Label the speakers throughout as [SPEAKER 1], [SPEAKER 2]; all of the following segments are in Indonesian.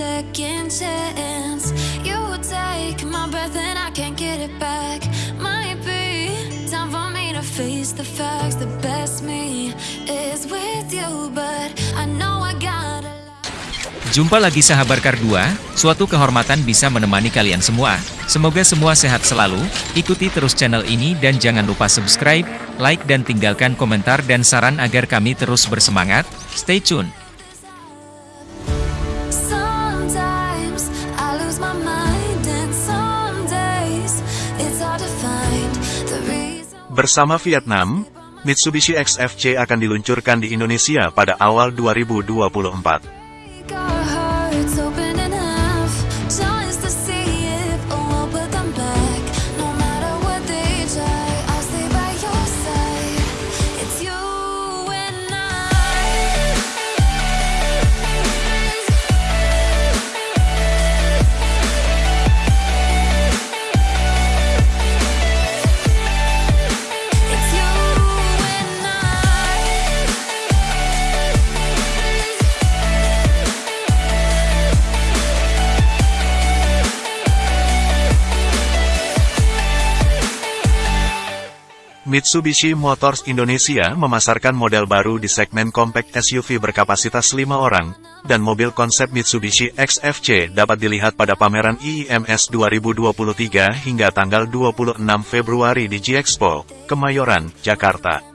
[SPEAKER 1] second chance. You take my breath and I can't get it back. Might be time for me to face the facts. The best me is with you, but I know I gotta.
[SPEAKER 2] Jumpa lagi sahabat Kar 2, suatu kehormatan bisa menemani kalian semua. Semoga semua sehat selalu, ikuti terus channel ini dan jangan lupa subscribe, like dan tinggalkan komentar dan saran agar kami terus bersemangat. Stay tune!
[SPEAKER 3] Bersama Vietnam, Mitsubishi XFC akan diluncurkan di Indonesia pada awal 2024. Mitsubishi Motors Indonesia memasarkan model baru di segmen compact SUV berkapasitas 5 orang, dan mobil konsep Mitsubishi XFC dapat dilihat pada pameran IIMS 2023 hingga tanggal 26 Februari di G-Expo, Kemayoran, Jakarta.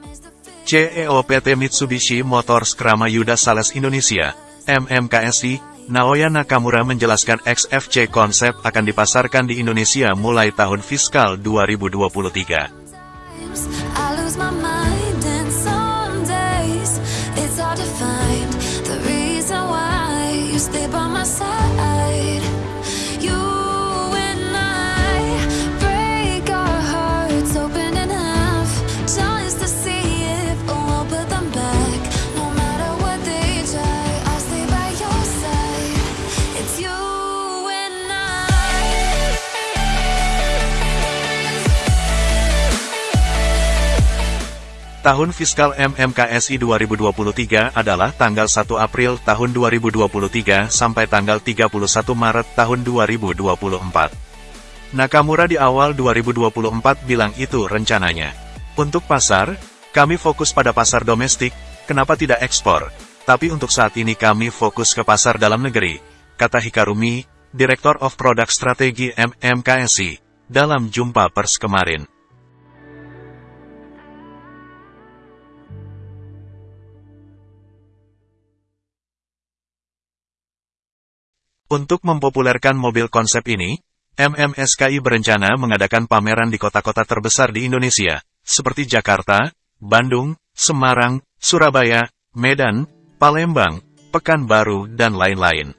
[SPEAKER 3] CEO PT Mitsubishi Motors Kramayuda Sales Indonesia, MMKSI, Naoya Nakamura menjelaskan XFC konsep akan dipasarkan di Indonesia mulai tahun fiskal 2023.
[SPEAKER 1] I
[SPEAKER 3] Tahun fiskal MMKSI 2023 adalah tanggal 1 April tahun 2023 sampai tanggal 31 Maret tahun 2024. Nakamura di awal 2024 bilang itu rencananya. Untuk pasar, kami fokus pada pasar domestik, kenapa tidak ekspor? Tapi untuk saat ini kami fokus ke pasar dalam negeri, kata Hikarumi, Director of Product Strategy MMKSI, dalam jumpa pers kemarin. Untuk mempopulerkan mobil konsep ini, MMSKI berencana mengadakan pameran di kota-kota terbesar di Indonesia, seperti Jakarta, Bandung, Semarang, Surabaya, Medan, Palembang, Pekanbaru, dan lain-lain.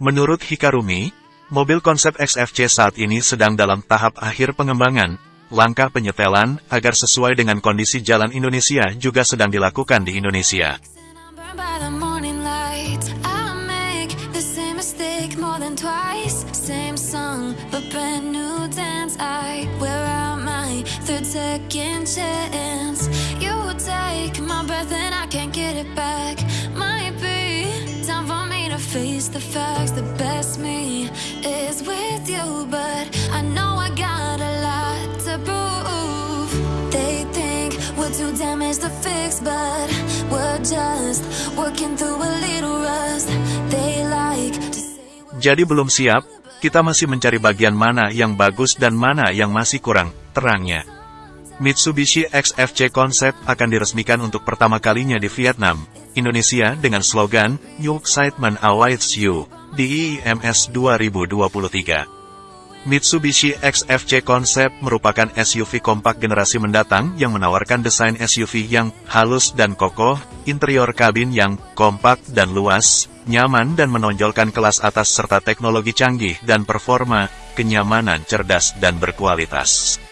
[SPEAKER 3] Menurut Hikarumi, mobil konsep XFC saat ini sedang dalam tahap akhir pengembangan, langkah penyetelan agar sesuai dengan kondisi jalan Indonesia juga sedang dilakukan di Indonesia.
[SPEAKER 1] Twice. Same song, but brand new dance. I wear out my third second chance. You take my breath and I can't get it back. Might be time for me to face the facts. The best me is with you, but I know I got a lot to prove. They think we're too damaged to fix, but we're just working through a little rust.
[SPEAKER 3] Jadi belum siap, kita masih mencari bagian mana yang bagus dan mana yang masih kurang terangnya. Mitsubishi XFC Concept akan diresmikan untuk pertama kalinya di Vietnam, Indonesia dengan slogan New Excitement Awaits You di IIMS 2023. Mitsubishi XFC Concept merupakan SUV kompak generasi mendatang yang menawarkan desain SUV yang halus dan kokoh, interior kabin yang kompak dan luas, nyaman dan menonjolkan kelas atas serta teknologi canggih dan performa, kenyamanan cerdas dan berkualitas.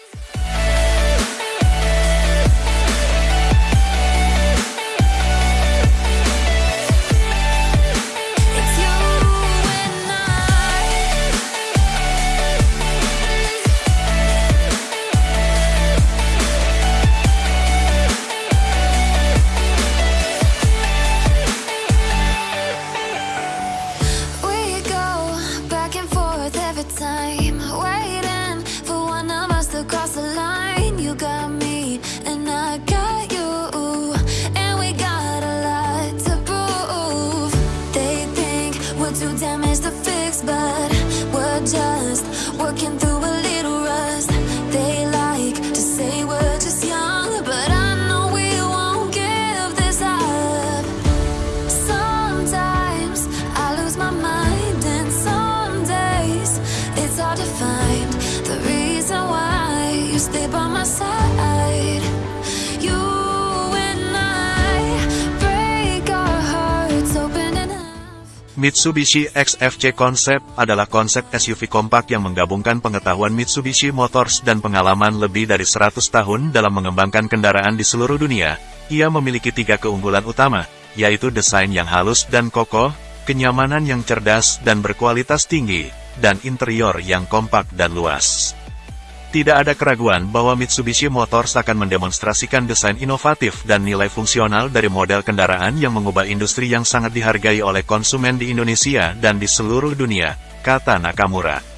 [SPEAKER 1] Mitsubishi XFC Concept adalah konsep SUV kompak yang menggabungkan pengetahuan Mitsubishi Motors dan pengalaman lebih dari 100 tahun dalam mengembangkan kendaraan di seluruh dunia. Ia memiliki tiga keunggulan utama, yaitu desain yang halus dan kokoh, kenyamanan yang cerdas dan berkualitas tinggi, dan interior yang kompak dan luas. Tidak ada keraguan bahwa Mitsubishi Motors akan mendemonstrasikan desain inovatif dan nilai fungsional dari model kendaraan yang mengubah industri yang sangat dihargai oleh konsumen di Indonesia dan di seluruh dunia, kata Nakamura.